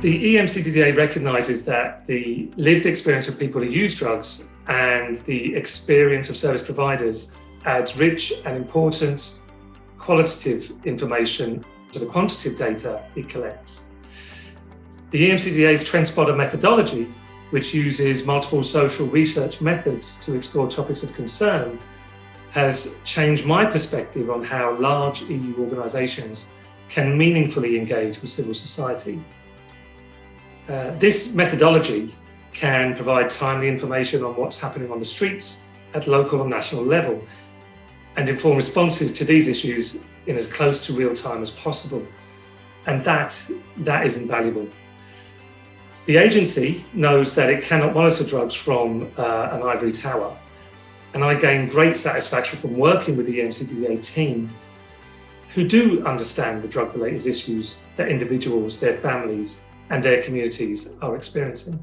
The EMCDDA recognises that the lived experience of people who use drugs and the experience of service providers adds rich and important qualitative information to the quantitative data it collects. The EMCDDA's TrendSpotter methodology, which uses multiple social research methods to explore topics of concern, has changed my perspective on how large EU organisations can meaningfully engage with civil society. Uh, this methodology can provide timely information on what's happening on the streets at local and national level and inform responses to these issues in as close to real time as possible. And that, that is invaluable. The agency knows that it cannot monitor drugs from uh, an ivory tower. And I gain great satisfaction from working with the EMCDDA team who do understand the drug-related issues that individuals, their families and their communities are experiencing.